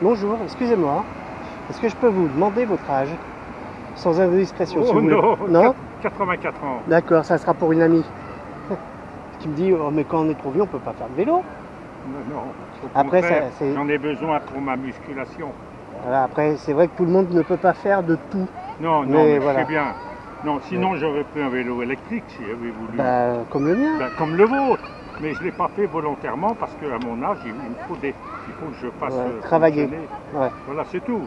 Bonjour, excusez-moi. Est-ce que je peux vous demander votre âge Sans indiscrétion, si Oh vous voulez. non, Non 84 ans. D'accord, ça sera pour une amie. Qui me dit, oh, mais quand on est trop vieux, on peut pas faire de vélo. Non, non. Au Après, c'est- J'en ai besoin pour ma musculation. Voilà, après, c'est vrai que tout le monde ne peut pas faire de tout. Non, non, Mais mais, voilà. je sais bien. Non, sinon j'aurais pris un vélo électrique si j'avais voulu. Bah, comme le mien. Ben, comme le vôtre. Mais je ne l'ai pas fait volontairement parce qu'à mon âge, il me faut, des, il faut que je fasse Ouais, euh, travailler. Ouais. Voilà, c'est tout.